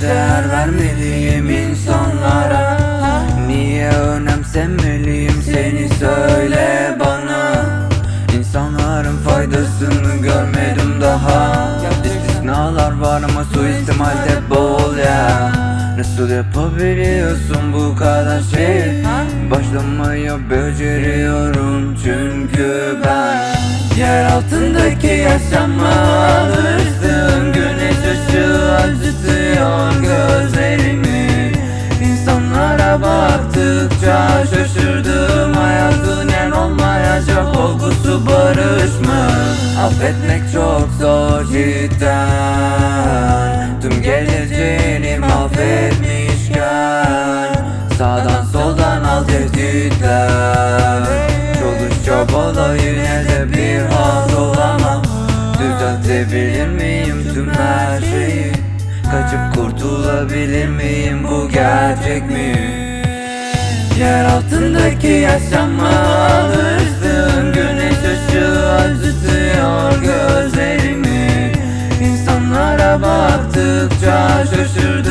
değer vermeliyim insanlara. Niye önemsemeliyim seni söyle bana. İnsanların faydasını görmedim daha. İstisnalar var ama suistimalde bol ya. Nasıl yapabiliyorsun bu kadar şey Başlamayı beceriyorum çünkü ben. Yer altındaki yaşama alıştım Affetmek çok zor cidden. Tüm geleceğini mahvetmişken. Sağdan soldan al tehditler Çalış çabala yine de bir hal olamam. Düzeltebilir miyim tüm her şeyi? Kaçıp kurtulabilir miyim bu gerçek mi? Yer altındaki yaşama alıştım artık çağ şaşırdı.